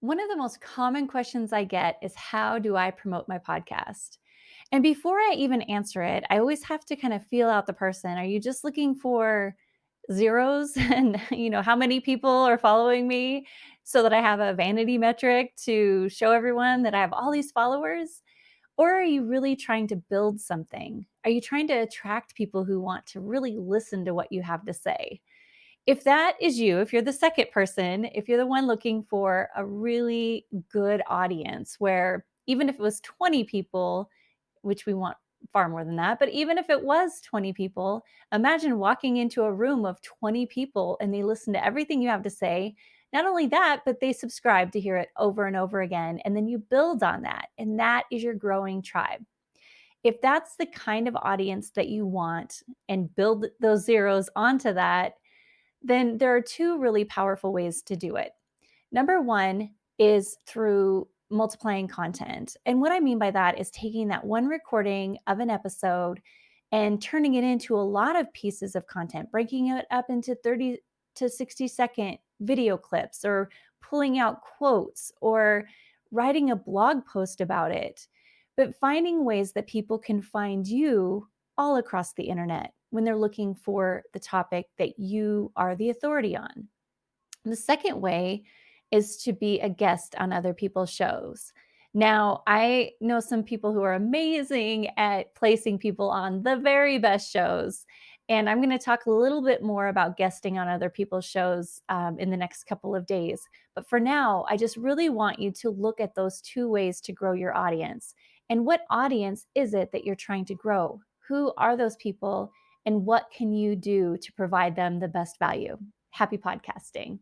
One of the most common questions I get is how do I promote my podcast? And before I even answer it, I always have to kind of feel out the person. Are you just looking for zeros and you know how many people are following me so that I have a vanity metric to show everyone that I have all these followers? Or are you really trying to build something? Are you trying to attract people who want to really listen to what you have to say? If that is you, if you're the second person, if you're the one looking for a really good audience where even if it was 20 people, which we want far more than that, but even if it was 20 people, imagine walking into a room of 20 people and they listen to everything you have to say. Not only that, but they subscribe to hear it over and over again. And then you build on that. And that is your growing tribe. If that's the kind of audience that you want and build those zeros onto that, then there are two really powerful ways to do it. Number one is through multiplying content. And what I mean by that is taking that one recording of an episode and turning it into a lot of pieces of content, breaking it up into 30 to 60 second video clips or pulling out quotes or writing a blog post about it. But finding ways that people can find you all across the internet when they're looking for the topic that you are the authority on. The second way is to be a guest on other people's shows. Now, I know some people who are amazing at placing people on the very best shows. And I'm going to talk a little bit more about guesting on other people's shows um, in the next couple of days. But for now, I just really want you to look at those two ways to grow your audience. And what audience is it that you're trying to grow? Who are those people? And what can you do to provide them the best value? Happy podcasting.